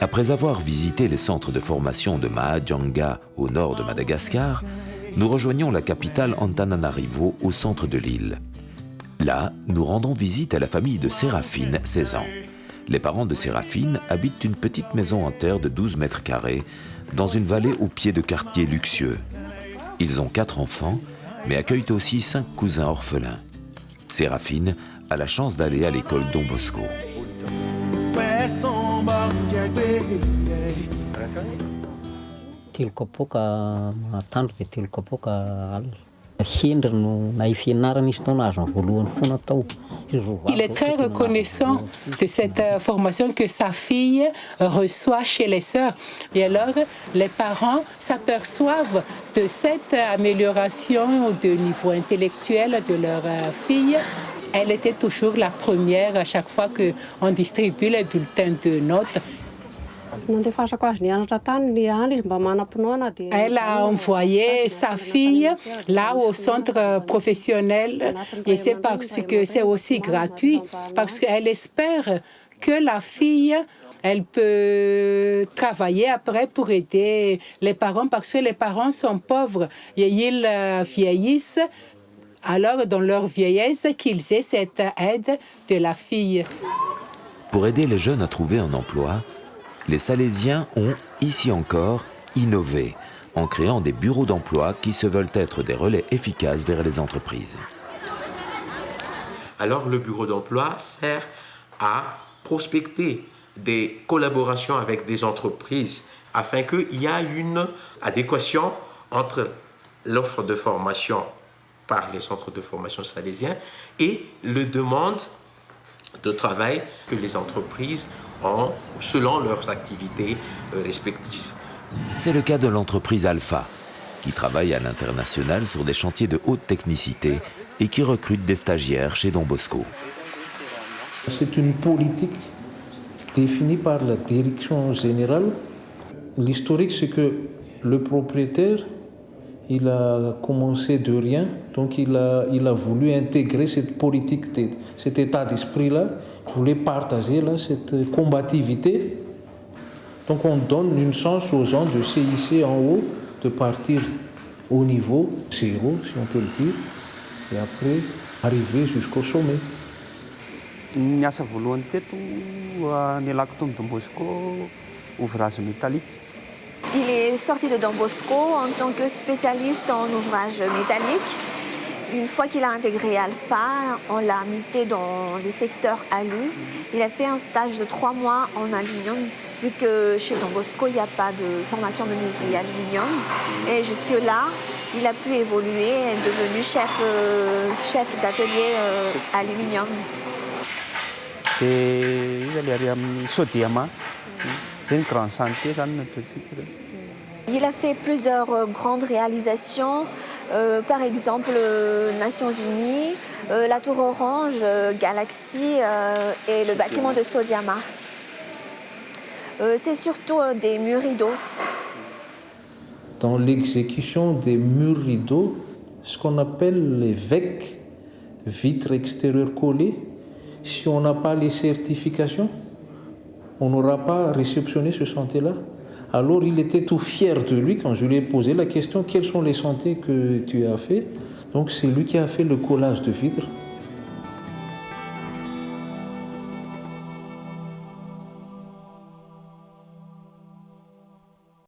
Après avoir visité les centres de formation de Mahajanga au nord de Madagascar, nous rejoignons la capitale Antananarivo au centre de l'île. Là, nous rendons visite à la famille de Séraphine, 16 ans. Les parents de Séraphine habitent une petite maison en terre de 12 mètres carrés dans une vallée au pied de quartiers luxueux. Ils ont quatre enfants, mais accueillent aussi cinq cousins orphelins. Séraphine a la chance d'aller à l'école Don Bosco. Il est très reconnaissant de cette euh, formation que sa fille reçoit chez les sœurs. Et alors, les parents s'aperçoivent de cette amélioration de niveau intellectuel de leur euh, fille. Elle était toujours la première à chaque fois qu'on distribue les bulletins de notes. Elle a envoyé sa fille là au centre professionnel et c'est parce que c'est aussi gratuit, parce qu'elle espère que la fille elle peut travailler après pour aider les parents parce que les parents sont pauvres et ils euh, vieillissent. Alors, dans leur vieillesse, qu'ils aient cette aide de la fille. Pour aider les jeunes à trouver un emploi, les Salésiens ont, ici encore, innové en créant des bureaux d'emploi qui se veulent être des relais efficaces vers les entreprises. Alors le bureau d'emploi sert à prospecter des collaborations avec des entreprises afin qu'il y ait une adéquation entre l'offre de formation par les centres de formation salésiens et le demande de travail que les entreprises ont selon leurs activités euh, respectives. C'est le cas de l'entreprise Alpha, qui travaille à l'international sur des chantiers de haute technicité et qui recrute des stagiaires chez Don Bosco. C'est une politique définie par la direction générale. L'historique, c'est que le propriétaire, il a commencé de rien, donc il a, voulu intégrer cette politique, cet état d'esprit-là, il voulait partager là, cette combativité. Donc on donne une chance aux gens de se en haut, de partir au niveau zéro, si on peut le dire, et après arriver jusqu'au sommet. Teto nialako tao Don Bosco ouvrage métallique. Il est sorti de Don Bosco en tant que spécialiste en ouvrage métallique. Une fois qu'il a intégré Alpha, on l'a mis dans le secteur alu. Il a fait un stage de trois mois en aluminium, vu que chez Don Bosco, il n'y a pas de formation de menuiserie aluminium. Et jusque-là, il a pu évoluer et est devenu chef, euh, chef d'atelier euh, aluminium. Il a fait plusieurs euh, grandes réalisations, euh, par exemple euh, Nations Unies, la Tour Orange, Galaxy et le bâtiment de Sodiama. C'est surtout des murs rideaux. Dans l'exécution des murs rideaux, ce qu'on appelle les VEC, vitres extérieures collées, si on n'a pas les certifications, on n'aura pas réceptionné ce chantier-là. Alors il était tout fier de lui quand je lui ai posé la question quels sont les chantiers que tu as fait? Donc c'est lui qui a fait le collage de vitres